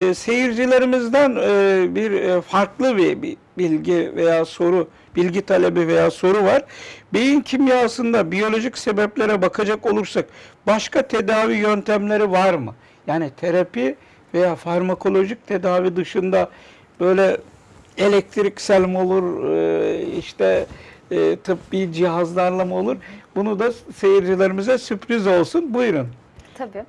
E, Seyircilerimizden e, bir e, farklı bir bir bilgi veya soru, bilgi talebi veya soru var. Beyin kimyasında biyolojik sebeplere bakacak olursak başka tedavi yöntemleri var mı? Yani terapi veya farmakolojik tedavi dışında böyle elektriksel mi olur, e, işte e, tıbbi cihazlarla mı olur? Bunu da seyircilerimize sürpriz olsun. Buyurun. Tabii.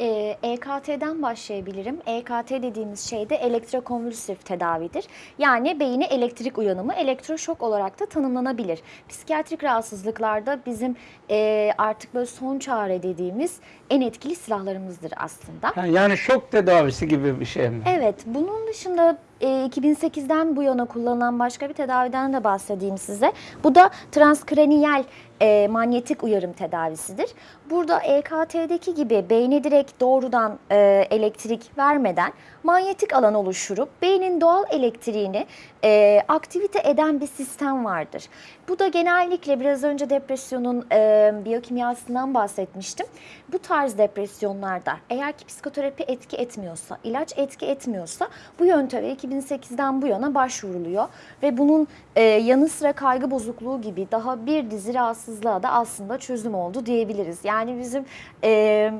Ee, EKT'den başlayabilirim. EKT dediğimiz şey de elektrokonvülsif tedavidir. Yani beyine elektrik uyanımı, elektroşok olarak da tanımlanabilir. Psikiyatrik rahatsızlıklarda bizim e, artık böyle son çare dediğimiz en etkili silahlarımızdır aslında. Yani şok tedavisi gibi bir şey mi? Evet, bunun dışında e, 2008'den bu yana kullanılan başka bir tedaviden de bahsedeyim size. Bu da transkraniyel e, manyetik uyarım tedavisidir. Burada EKT'deki gibi beyne direkt doğrudan e, elektrik vermeden manyetik alan oluşturup beynin doğal elektriğini e, aktivite eden bir sistem vardır. Bu da genellikle biraz önce depresyonun e, biyokimyasından bahsetmiştim. Bu tarz depresyonlarda eğer ki psikoterapi etki etmiyorsa, ilaç etki etmiyorsa bu yönteme 2008'den bu yana başvuruluyor ve bunun e, yanı sıra kaygı bozukluğu gibi daha bir dizi rahatsızlığa da aslında çözüm oldu diyebiliriz. Yani bizim e,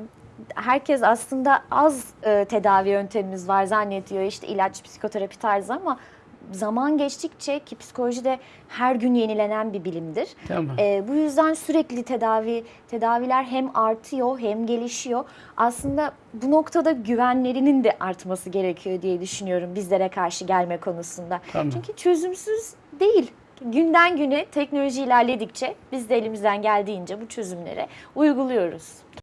herkes aslında az e, tedavi yöntemimiz var zannediyor işte ilaç, psikoterapi tarzı ama zaman geçtikçe ki psikoloji de her gün yenilenen bir bilimdir. Tamam. E, bu yüzden sürekli tedavi tedaviler hem artıyor hem gelişiyor. Aslında bu noktada güvenlerinin de artması gerekiyor diye düşünüyorum bizlere karşı gelme konusunda. Tamam. Çünkü çözümsüz değil. Günden güne teknoloji ilerledikçe biz de elimizden geldiğince bu çözümleri uyguluyoruz.